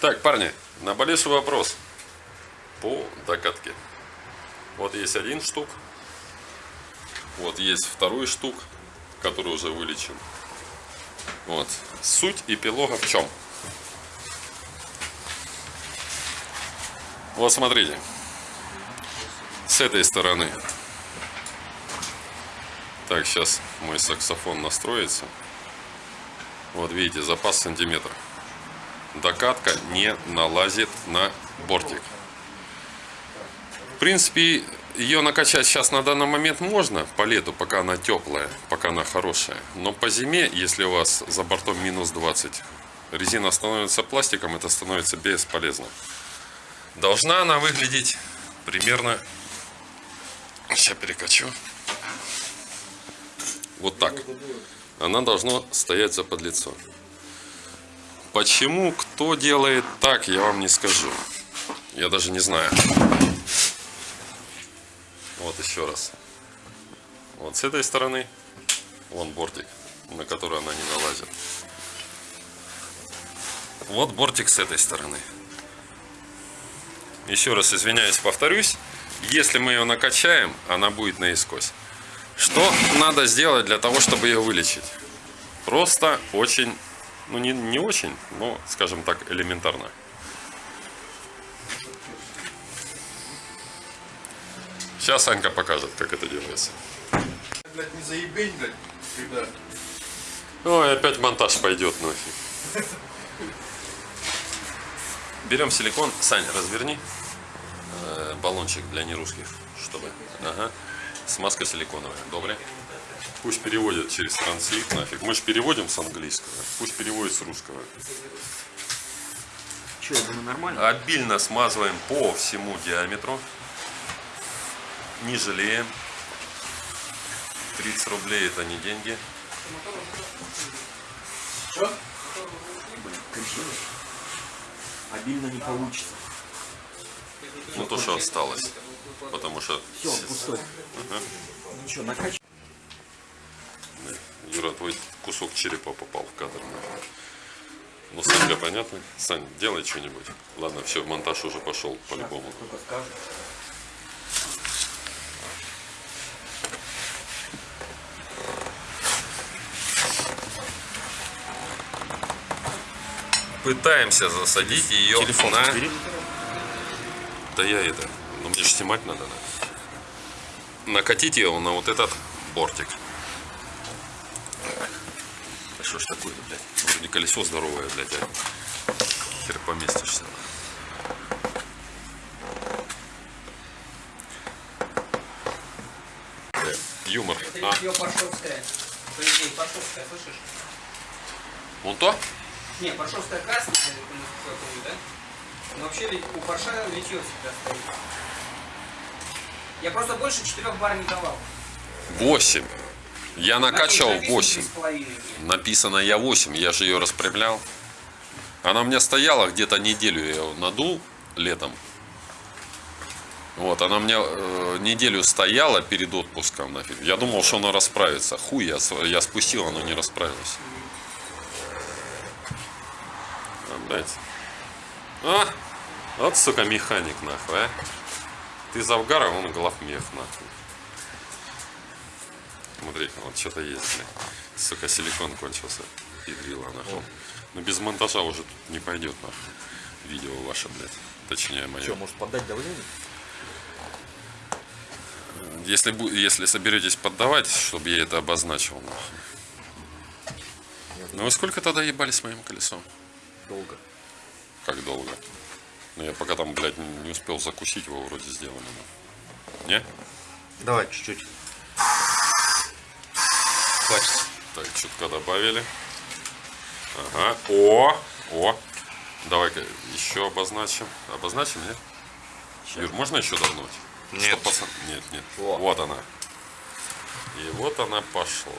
Так, парни, наболевший вопрос по докатке. Вот есть один штук, вот есть второй штук, который уже вылечен. Вот. Суть эпилога в чем? Вот смотрите. С этой стороны. Так, сейчас мой саксофон настроится. Вот видите, запас сантиметр. Докатка не налазит на бортик. В принципе, ее накачать сейчас на данный момент можно по лету, пока она теплая, пока она хорошая. Но по зиме, если у вас за бортом минус 20, резина становится пластиком, это становится бесполезно. Должна она выглядеть примерно... Сейчас перекачу. Вот так. Она должна стоять за подлицо. Почему, кто делает так, я вам не скажу. Я даже не знаю. Вот еще раз. Вот с этой стороны, вон бортик, на который она не налазит. Вот бортик с этой стороны. Еще раз извиняюсь, повторюсь. Если мы ее накачаем, она будет наискось. Что надо сделать для того, чтобы ее вылечить? Просто очень, ну не, не очень, но, скажем так, элементарно. Сейчас Анька покажет, как это делается. Блять, не заебень, блядь, когда... Ой, опять монтаж пойдет нафиг. Берем силикон. Сань, разверни э, баллончик для нерусских, чтобы. Ага. Смазка силиконовая. Добре. Пусть переводят через транслит нафиг. Мы же переводим с английского. Пусть переводит с русского. Че, думаю, нормально? Обильно смазываем по всему диаметру. Не жалеем. 30 рублей это не деньги. Что? Блин. Обильно не получится. Ну то, что осталось. Потому что Все, пустой. Ничего, накачивай. Кусок черепа попал в кадр. Ну, Санька, понятно? Сань, делай что-нибудь. Ладно, все, монтаж уже пошел по-любому. Пытаемся засадить ее Телефон на... Да я это... Ну, мне же снимать надо, да? Накатить ее на вот этот бортик. Что ж такое, блядь? Вроде колесо здоровое, блядь, а хер поместишься. Э, Юмор. А, идее, Паршовская, слышишь? вон то? Не, Паршовская красная, я помню, да? Но вообще ведь у Парша литье всегда стоит. Я просто больше четырех бар не давал. 8. Я накачал Написано 8. 3,5. Написано я 8, я же ее распрямлял. Она у меня стояла где-то неделю, я ее надул летом. Вот, она меня э, неделю стояла перед отпуском нафиг. Я думал, что она расправится. Хуй, я, я спустил, она не расправилась. Блядь. А, вот, сука, механик, нахуй, а. Ты Завгаров, он главмех, нахуй. Смотри, вот что-то есть. Сука, силикон кончился. Ядрила, нахуй. Ну без монтажа уже тут не пойдет, нахуй. Видео ваше, блядь. Точнее, мое. Что, может поддать давление? Если, если соберетесь поддавать, чтобы я это обозначил, нахуй. Ну вы сколько тогда ебали с моим колесом? Долго. Как долго? Ну я пока там, блядь, не успел закусить его вроде сделано. Не? Давай чуть-чуть. Хватит. Так, чутка добавили. Ага. О! О! Давай-ка еще обозначим. Обозначим, нет? Юр, можно еще давнуть? Нет. Чтоб пацан- Нет, нет. О. Вот она. И вот она пошла.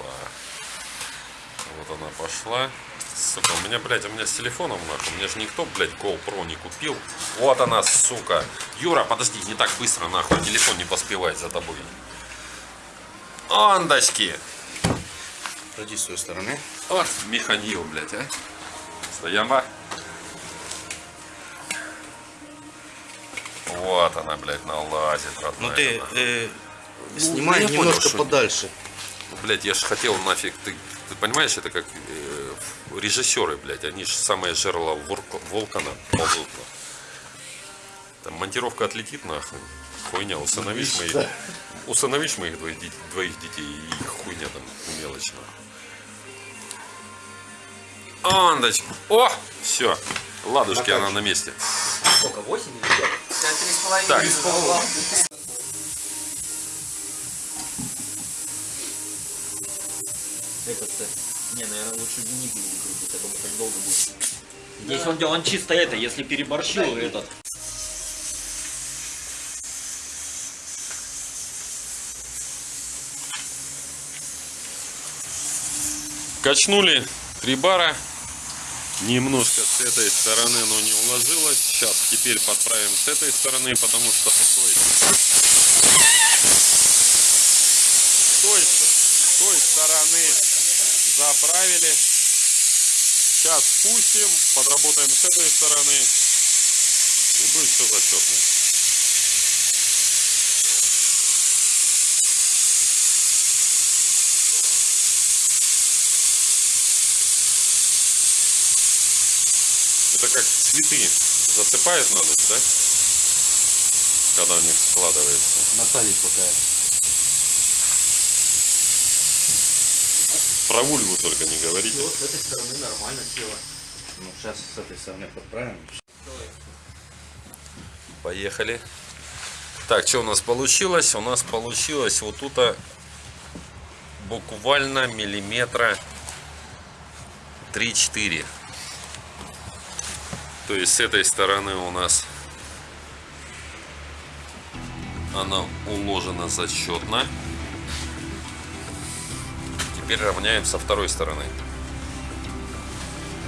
Вот она пошла. Сука, у меня, блядь, у меня с телефоном нахуй. Мне же никто, блядь, GoPro не купил. Вот она, сука. Юра, подожди, не так быстро, нахуй. Телефон не поспевает за тобой. Ондочки. Подойди с той стороны. Вот, механил, блядь, а. Стояма. Вот она, блядь, налазит, родная. Ну ты э, ну, снимай ну, немножко понял, подальше. Ну, блядь, я же хотел нафиг, ты, ты понимаешь, это как э, режиссеры, блядь, они же самое жерло вулкана ползут. Там монтировка отлетит нахуй. Хуйня, усыновишь моих, усыновишь моих двоих, двоих детей и хуйня там мелочь нахуй. Андочка. О! Все. Ладушки, она на месте. Сколько, 8 или 5? Да, три с половиной. Так. Три с половиной. Этот, э, не, наверное, лучше не будем крутить, я думаю, так долго будет. Здесь он, он чисто это, если переборщил этот. Качнули три бара. Немножко с этой стороны, но не уложилось. Сейчас теперь подправим с этой стороны, потому что с той, с той, той стороны заправили. Сейчас спустим, подработаем с этой стороны. И будет все зачетно. Это как цветы засыпают на ночь, да? Когда у них складывается. Насадить пока. Про вульву только не говорите. с этой стороны нормально села. Ну сейчас с этой стороны подправим. Поехали. Так, что у нас получилось? У нас получилось вот тут буквально миллиметра 3-4. То есть с этой стороны у нас она уложена зачетно. Теперь равняем со второй стороны.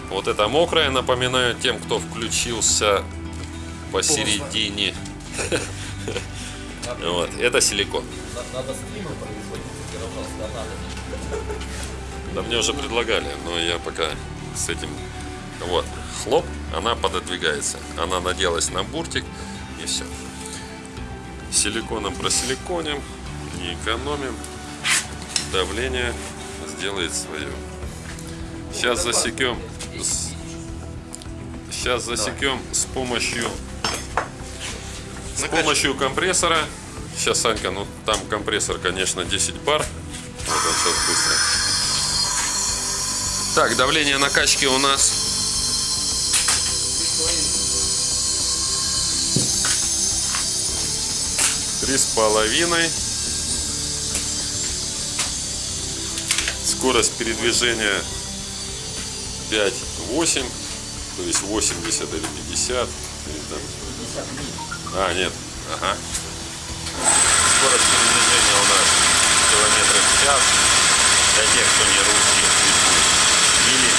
Вот это мокрая, напоминаю тем, кто включился посередине. Вот, это силикон. Надо стримы производить, пожалуйста, надо. Да мне уже предлагали, но я пока с этим... Вот, хлоп, она пододвигается. Она наделась на буртик и все. Силиконом просиликоним, не экономим. Давление сделает свое. Сейчас засекем. Сейчас засекем с помощью с помощью компрессора. Сейчас, Санька, ну там компрессор, конечно, 10 бар. Вот он сейчас быстро. Так, давление накачки у нас три с половиной. Скорость передвижения 5-8, то есть 80 или 50. Или там. А, нет. Ага. Скорость передвижения у нас километров в час. Для тех, кто не русский. Или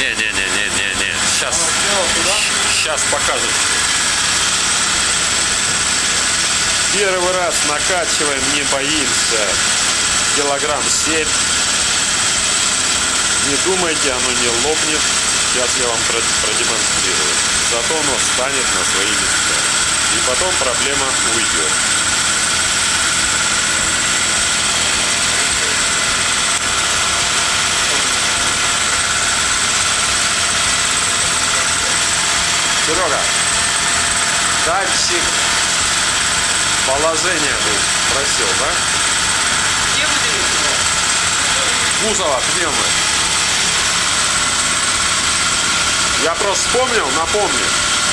Не-не-не-не-не-не. Сейчас, сейчас покажет. Первый раз накачиваем, не боимся. Килограмм 7. Не думайте, оно не лопнет. Сейчас я вам про- продемонстрирую. Зато оно станет на свои места. И потом проблема уйдет. Серега, датчик положения был, просил, да? Где вы делаете? Кузова, пневмы. Я просто вспомнил, напомню.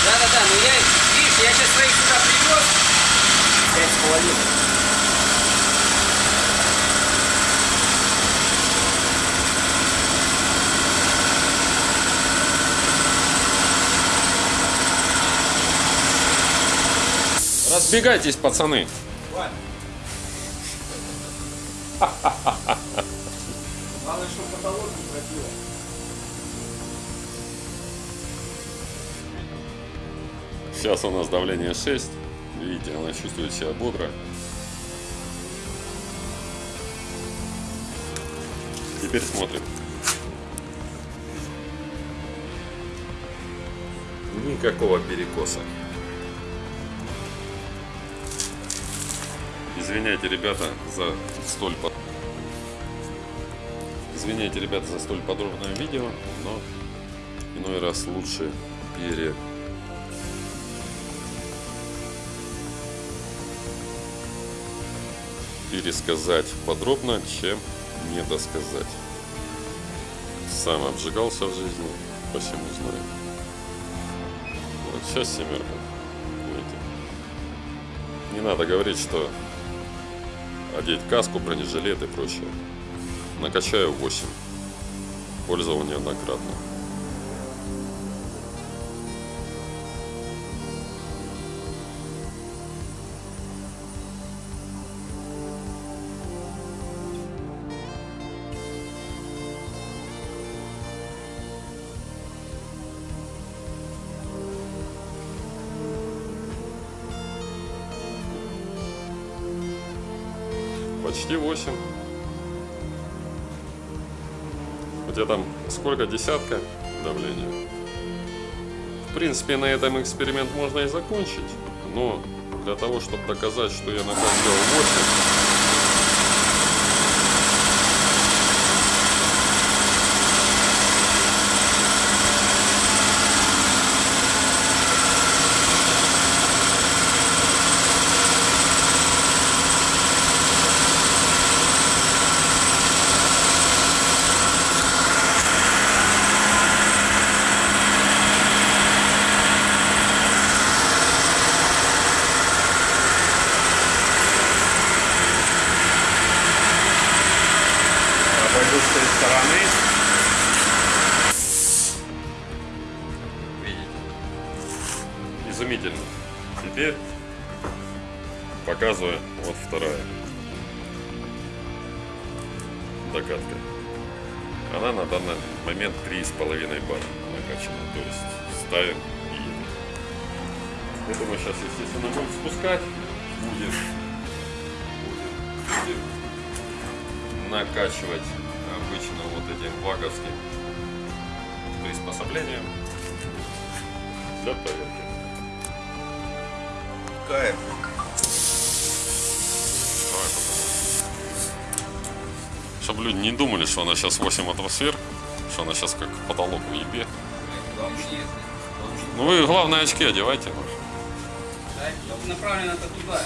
Да-да-да, ну я, видишь, я сейчас своих сюда привез. Пять с половиной. Разбегайтесь, пацаны. Главное, чтобы потолок не пробило. Сейчас у нас давление 6. Видите, она чувствует себя бодро. Теперь смотрим. Никакого перекоса. Извиняйте, ребята, за столь под... Извиняйте, ребята, за столь подробное видео, но иной раз лучше пере... пересказать подробно, чем не досказать. Сам обжигался в жизни, посему знаю. Вот сейчас семерка. Не надо говорить, что одеть каску, бронежилет и прочее. Накачаю 8. Пользование неоднократно. Почти 8. У тебя там сколько? Десятка давления? В принципе, на этом эксперимент можно и закончить. Но для того, чтобы доказать, что я накачивал 8, Обойду с той стороны. видите, изумительно. Теперь показываю вот вторая докатка. Она на данный момент 3,5 бара накачана. То есть ставим и едем. Я думаю, сейчас, естественно, будем спускать. Будет, будет, будем накачивать обычно вот этим ваговским приспособлением для проверки. Кайф. Чтобы люди не думали, что она сейчас 8 атмосфер, что она сейчас как потолок в ебе. Ну вы главное очки одевайте. Да, направлено это туда.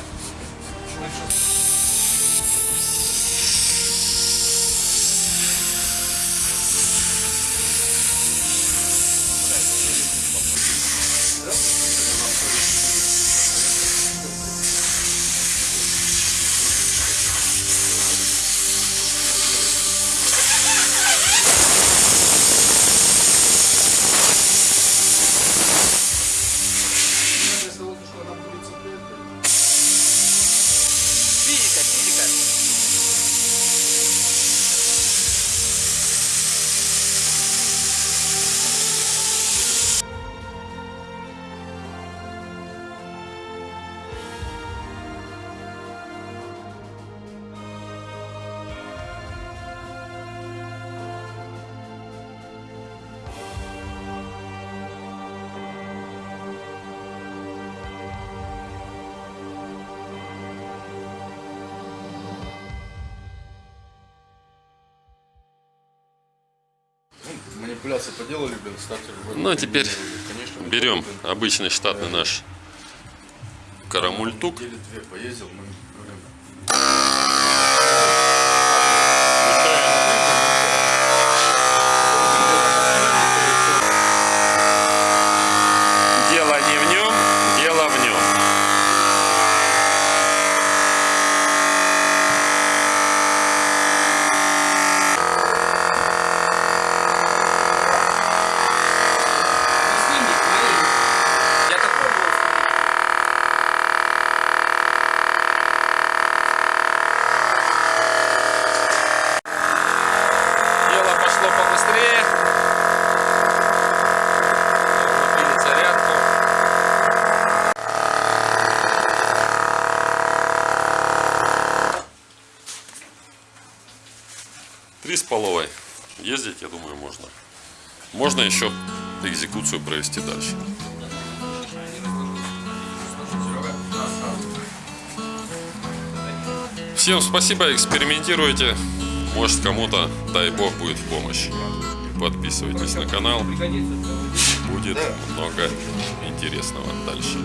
Манипуляции поделали, блин, стартер. Ну, а теперь Конечно, берем блин, обычный штатный наш карамультук. Недели две поездил, мы говорим, можно. Можно еще экзекуцию провести дальше. Всем спасибо, экспериментируйте. Может кому-то, дай бог, будет в помощь. Подписывайтесь на канал. Будет много интересного дальше.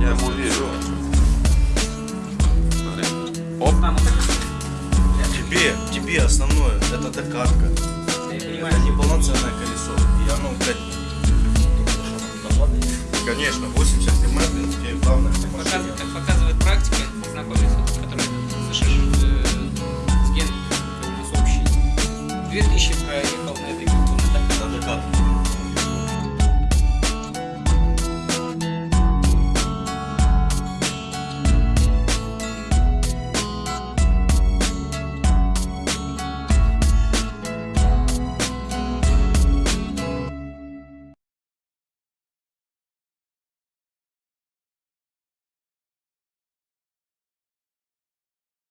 Я ему верю. Оп. Тебе, тебе основное, это докатка. Это понимаю. не полноценное колесо. И оно, блядь, конечно, 80 км, блин, тебе главное. Показывает, так показывает практика, знакомиться,